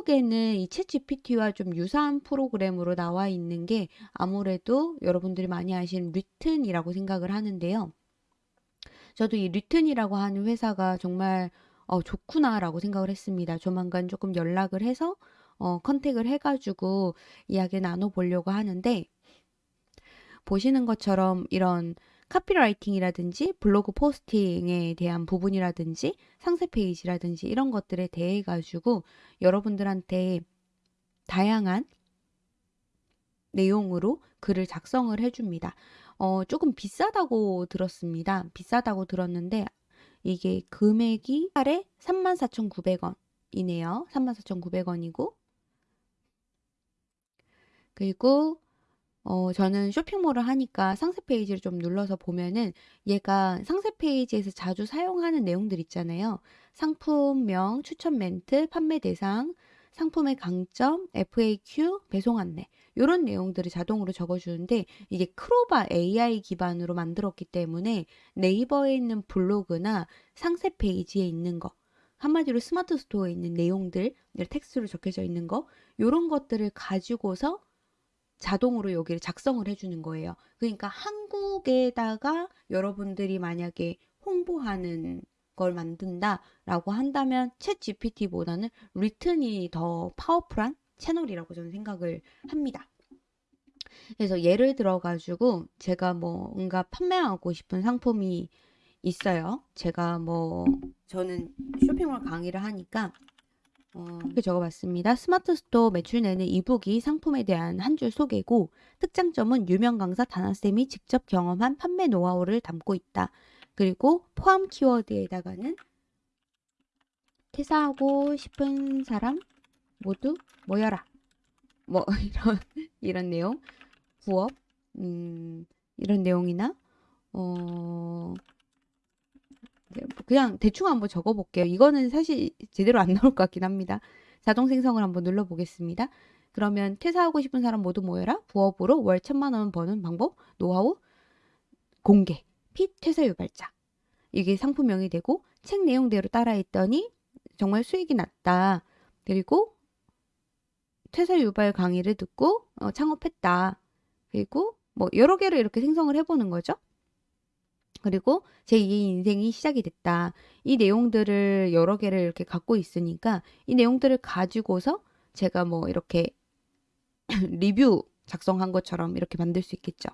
한국에는 이 챗GPT와 좀 유사한 프로그램으로 나와 있는 게 아무래도 여러분들이 많이 아시는 뤼튼이라고 생각을 하는데요. 저도 이 뤼튼이라고 하는 회사가 정말 어, 좋구나라고 생각을 했습니다. 조만간 조금 연락을 해서 어, contact을 해가지고 이야기 나눠보려고 하는데 보시는 것처럼 이런 copywriting이라든지 블로그 posting에 대한 부분이라든지 상세 페이지라든지 이런 것들에 대해 가지고 여러분들한테 다양한 내용으로 글을 작성을 해줍니다. 어, 조금 비싸다고 들었습니다. 비싸다고 들었는데 이게 금액이 하에 34,900원이네요. 34,900원이고 그리고 어, 저는 쇼핑몰을 하니까 상세 페이지를 좀 눌러서 보면은 얘가 상세 페이지에서 자주 사용하는 내용들 있잖아요. 상품명, 추천 멘트, 판매 대상, 상품의 강점, FAQ, 배송 안내 이런 내용들을 자동으로 적어주는데 이게 클로바 AI 기반으로 만들었기 때문에 네이버에 있는 블로그나 상세 페이지에 있는 거 한마디로 스마트 스토어에 있는 내용들 텍스트로 적혀져 있는 거 이런 것들을 가지고서 자동으로 여기를 작성을 해주는 거예요. 그러니까 한국에다가 여러분들이 만약에 홍보하는 걸 만든다라고 한다면 챗 GPT보다는 뤼튼이 더 powerful한 채널이라고 저는 생각을 합니다. 그래서 예를 들어 가지고 제가 뭐 뭔가 판매하고 싶은 상품이 있어요. 제가 뭐 저는 쇼핑몰 강의를 하니까 어, 이렇게 적어봤습니다. 스마트 스토어 매출 내는 e-book이 상품에 대한 한 줄 소개고 특장점은 유명 강사 다나쌤이 직접 경험한 판매 노하우를 담고 있다. 그리고 포함 키워드에다가는 퇴사하고 싶은 사람 모두 모여라. 뭐 이런 이런 내용, 부업 음, 이런 내용이나 어 그냥 대충 한번 적어볼게요. 이거는 사실 제대로 안 나올 것 같긴 합니다. 자동 생성을 한번 눌러보겠습니다. 그러면 퇴사하고 싶은 사람 모두 모여라. 부업으로 월 천만 원 버는 방법, 노하우, 공개, 핏 퇴사 유발자. 이게 상품명이 되고 책 내용대로 따라했더니 정말 수익이 났다. 그리고 퇴사 유발 강의를 듣고 어, 창업했다. 그리고 뭐 여러 개를 이렇게 생성을 해보는 거죠. 그리고 제2의 인생이 시작이 됐다. 이 내용들을 여러 개를 이렇게 갖고 있으니까 이 내용들을 가지고서 제가 뭐 이렇게 리뷰 작성한 것처럼 이렇게 만들 수 있겠죠.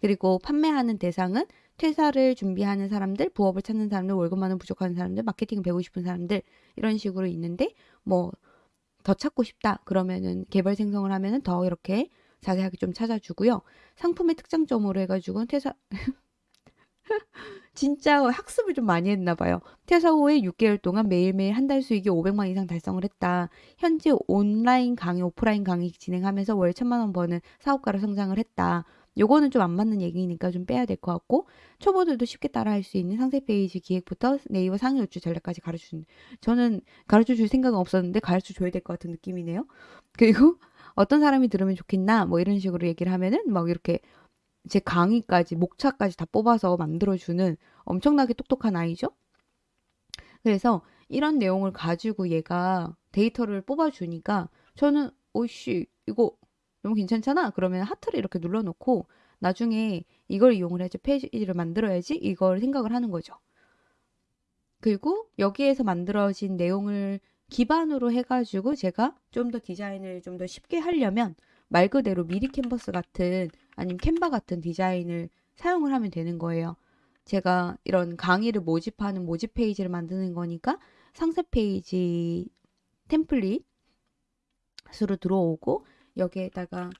그리고 판매하는 대상은 퇴사를 준비하는 사람들, 부업을 찾는 사람들, 월급 많은 부족한 사람들, 마케팅 배우고 싶은 사람들 이런 식으로 있는데 뭐 더 찾고 싶다 그러면은 개발 생성을 하면은 더 이렇게 자세하게 좀 찾아주고요. 상품의 특장점으로 해가지고 퇴사 진짜 학습을 좀 많이 했나 봐요. 퇴사 후에 6개월 동안 매일매일 한 달 수익이 500만 이상 달성을 했다. 현재 온라인 강의, 오프라인 강의 진행하면서 월 천만 원 버는 사업가로 성장을 했다. 요거는 좀 안 맞는 얘기니까 좀 빼야 될 것 같고 초보들도 쉽게 따라할 수 있는 상세 페이지 기획부터 네이버 상위 노출 전략까지 가르쳐주는 저는 가르쳐 줄 생각은 없었는데 가르쳐 줘야 될 것 같은 느낌이네요. 그리고 어떤 사람이 들으면 좋겠나 뭐 이런 식으로 얘기를 하면은 막 이렇게 제 강의까지 목차까지 다 뽑아서 만들어주는 엄청나게 똑똑한 아이죠. 그래서 이런 내용을 가지고 얘가 데이터를 뽑아주니까 저는 오씨 이거 너무 괜찮잖아. 그러면 하트를 이렇게 눌러놓고 나중에 이걸 이용을 해서 페이지를 만들어야지 이걸 생각을 하는 거죠. 그리고 여기에서 만들어진 내용을 기반으로 해가지고 제가 좀 더 디자인을 좀 더 쉽게 하려면 말 그대로 미리 캔버스 같은 아니면 캔바 같은 디자인을 사용을 하면 되는 거예요. 제가 이런 강의를 모집하는 모집 페이지를 만드는 거니까 상세 페이지 템플릿으로 들어오고 여기에다가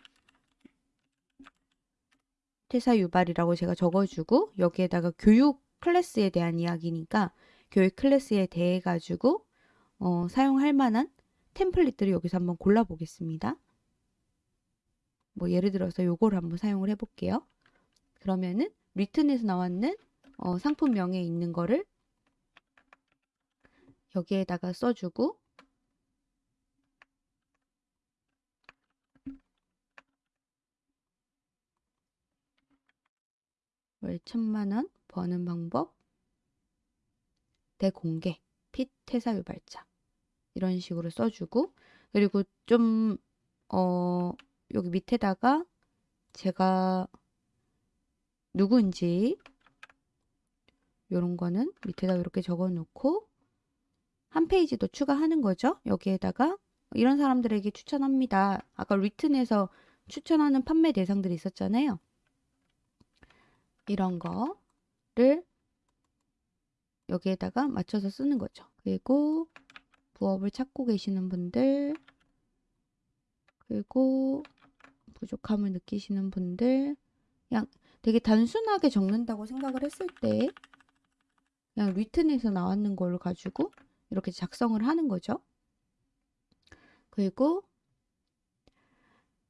퇴사 유발이라고 제가 적어주고 여기에다가 교육 클래스에 대한 이야기니까 교육 클래스에 대해 가지고 어, 사용할 만한 템플릿들을 여기서 한번 골라 보겠습니다. 뭐 예를 들어서 요거를 한번 사용을 해볼게요. 그러면은 리튼에서 나왔는 어, 상품명에 있는 거를 여기에다가 써주고 월 천만원 버는 방법 대공개 핏 퇴사 유발자 이런 식으로 써주고 그리고 좀, 어, 여기 밑에다가 제가 누구인지 요런 거는 밑에다 이렇게 적어 놓고 한 페이지 더 추가하는 거죠. 여기에다가 이런 사람들에게 추천합니다. 아까 리튼에서 추천하는 판매 대상들이 있었잖아요. 이런 거를 여기에다가 맞춰서 쓰는 거죠. 그리고 부업을 찾고 계시는 분들 그리고 부족함을 느끼시는 분들 그냥 되게 단순하게 적는다고 생각을 했을 때 그냥 리튼에서 나왔는 걸 가지고 이렇게 작성을 하는 거죠. 그리고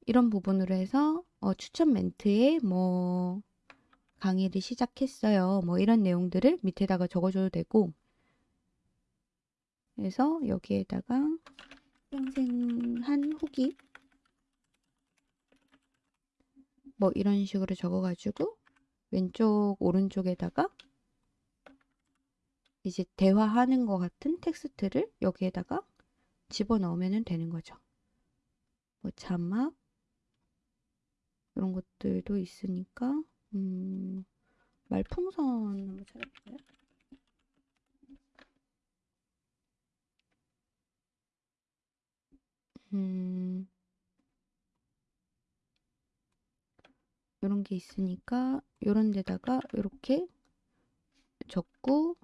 이런 부분으로 해서 어, 추천 멘트에 뭐 강의를 시작했어요. 뭐 이런 내용들을 밑에다가 적어줘도 되고 그래서 여기에다가 생생한 후기 뭐 이런 식으로 적어가지고 왼쪽 오른쪽에다가 이제 대화하는 것 같은 텍스트를 여기에다가 집어넣으면 되는 거죠. 뭐 자막 이런 것들도 있으니까 음, 말풍선 한번 찾아볼까요? 음, 이런 게 있으니까 이런 데다가 이렇게 적고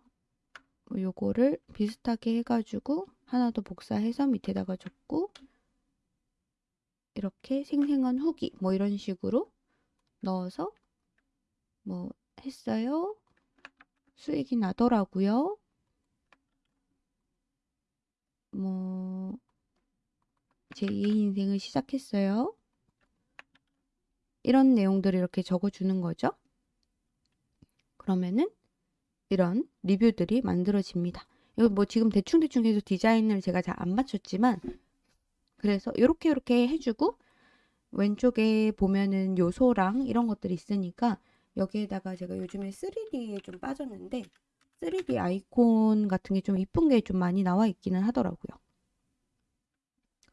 요거를 비슷하게 해가지고 하나 더 복사해서 밑에다가 적고 이렇게 생생한 후기 뭐 이런 식으로 넣어서 뭐 했어요. 수익이 나더라고요. 뭐 제2의 인생을 시작했어요. 이런 내용들을 이렇게 적어주는 거죠. 그러면은 이런 리뷰들이 만들어집니다. 이거 뭐 지금 대충대충 해서 디자인을 제가 잘 안 맞췄지만 그래서 이렇게 이렇게 해주고 왼쪽에 보면은 요소랑 이런 것들이 있으니까 여기에다가 제가 요즘에 3D에 좀 빠졌는데 3D 아이콘 같은 게 좀 이쁜 게 좀 많이 나와 있기는 하더라고요.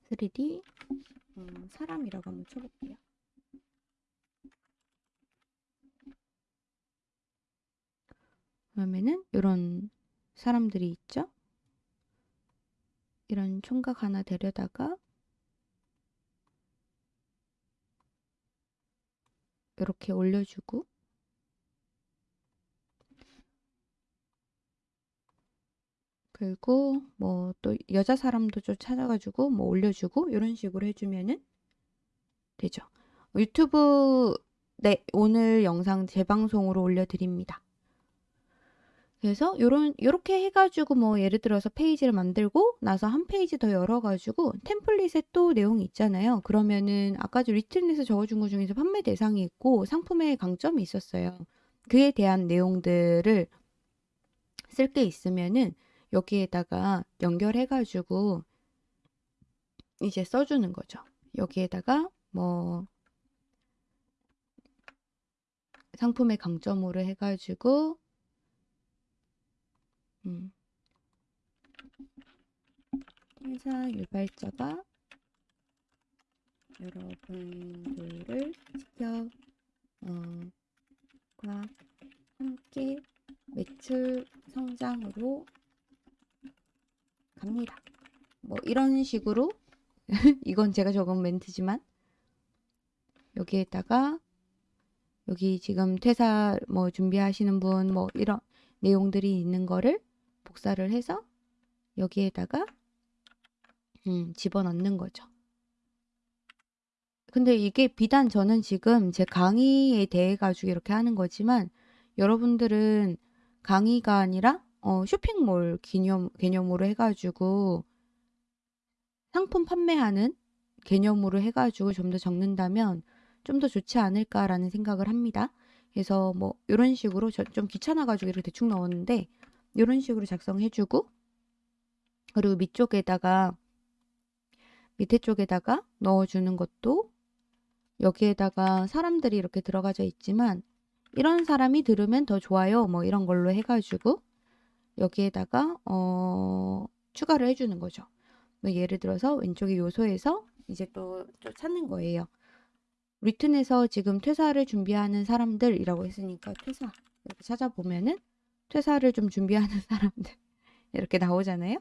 3D 음, 사람이라고 한번 쳐볼게요. 그러면은 이런 사람들이 있죠. 이런 총각 하나 데려다가 이렇게 올려주고 그리고 뭐 또 여자 사람도 좀 찾아가지고 뭐 올려주고 이런 식으로 해주면은 되죠. 유튜브 네 오늘 영상 재방송으로 올려드립니다. 그래서 요런 요렇게 해가지고 뭐 예를 들어서 페이지를 만들고 나서 한 페이지 더 열어가지고 템플릿에 또 내용이 있잖아요. 그러면은 아까 리틀릿에 적어준 것 중에서 판매 대상이 있고 상품의 강점이 있었어요. 그에 대한 내용들을 쓸 게 있으면은 여기에다가 연결해가지고 이제 써주는 거죠. 여기에다가 뭐 상품의 강점으로 해가지고 음. 회사 유발자가 여러분들을 지켜 어, 과 함께 매출 성장으로 갑니다. 뭐 이런 식으로 이건 제가 적은 멘트지만 여기에다가 여기 지금 퇴사 뭐 준비하시는 분 뭐 이런 내용들이 있는 거를 복사를 해서 여기에다가 음, 집어넣는 거죠. 근데 이게 비단 저는 지금 제 강의에 대해 가지고 이렇게 하는 거지만 여러분들은 강의가 아니라 어, 쇼핑몰 개념, 개념으로 해가지고 상품 판매하는 개념으로 해가지고 좀 더 적는다면 좀 더 좋지 않을까라는 생각을 합니다. 그래서 뭐 이런 식으로 좀 귀찮아가지고 이렇게 대충 넣었는데 이런 식으로 작성해주고 그리고 밑쪽에다가 밑에 쪽에다가 넣어주는 것도 여기에다가 사람들이 이렇게 들어가져 있지만 이런 사람이 들으면 더 좋아요 뭐 이런 걸로 해가지고 여기에다가 어, 추가를 해주는 거죠. 뭐 예를 들어서 왼쪽의 요소에서 이제 또, 또 찾는 거예요. 리튼에서 지금 퇴사를 준비하는 사람들이라고 했으니까 퇴사 이렇게 찾아보면은 퇴사를 좀 준비하는 사람들 이렇게 나오잖아요.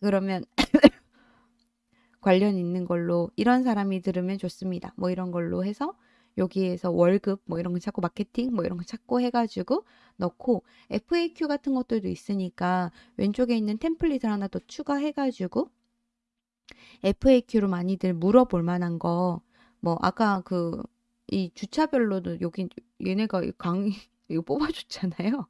그러면 관련 있는 걸로 이런 사람이 들으면 좋습니다. 뭐 이런 걸로 해서 여기에서 월급 뭐 이런 거 찾고 마케팅 뭐 이런 거 찾고 해가지고 넣고 FAQ 같은 것들도 있으니까 왼쪽에 있는 템플릿을 하나 더 추가해가지고 FAQ로 많이들 물어볼 만한 거 뭐 아까 그 이 주차별로도 여기 얘네가 이 강의 이거 뽑아줬잖아요.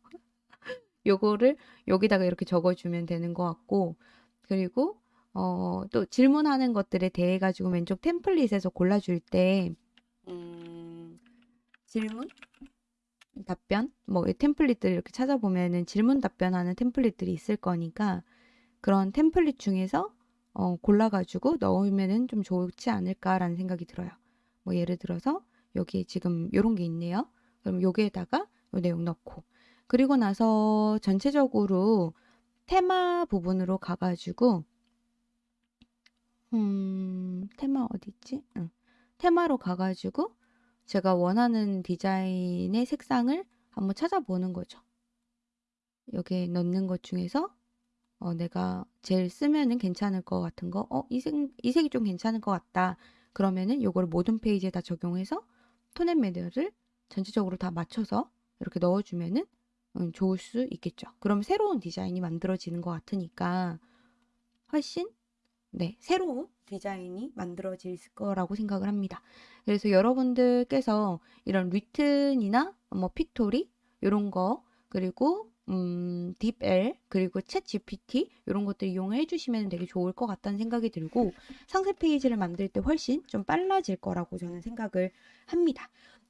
요거를 여기다가 이렇게 적어주면 되는 것 같고 그리고 어, 또 질문하는 것들에 대해 가지고 왼쪽 템플릿에서 골라줄 때 음, 질문 답변 뭐이 템플릿들 이렇게 찾아보면은 질문 답변하는 템플릿들이 있을 거니까 그런 템플릿 중에서 어, 골라가지고 넣으면은 좀 좋지 않을까라는 생각이 들어요. 뭐 예를 들어서 여기 지금 요런 게 있네요. 그럼 여기에다가 요 내용 넣고 그리고 나서 전체적으로 테마 부분으로 가가지고 음, 테마 어디 있지? 응. 테마로 가가지고 제가 원하는 디자인의 색상을 한번 찾아보는 거죠. 여기에 넣는 것 중에서 어, 내가 제일 쓰면은 괜찮을 것 같은 거, 어, 이 색, 이 색이 좀 괜찮을 것 같다. 그러면은 요거를 모든 페이지에 다 적용해서 톤앤 매너를 전체적으로 다 맞춰서 이렇게 넣어주면은 음, 좋을 수 있겠죠. 그럼 새로운 디자인이 만들어지는 것 같으니까 훨씬 네, 새로운 디자인이 만들어질 거라고 생각을 합니다. 그래서 여러분들께서 이런 리튼이나 뭐 픽토리 이런 거 그리고 음, 딥L 그리고 챗 GPT 이런 것들 이용해 주시면 되게 좋을 것 같다는 생각이 들고 상세 페이지를 만들 때 훨씬 좀 빨라질 거라고 저는 생각을 합니다.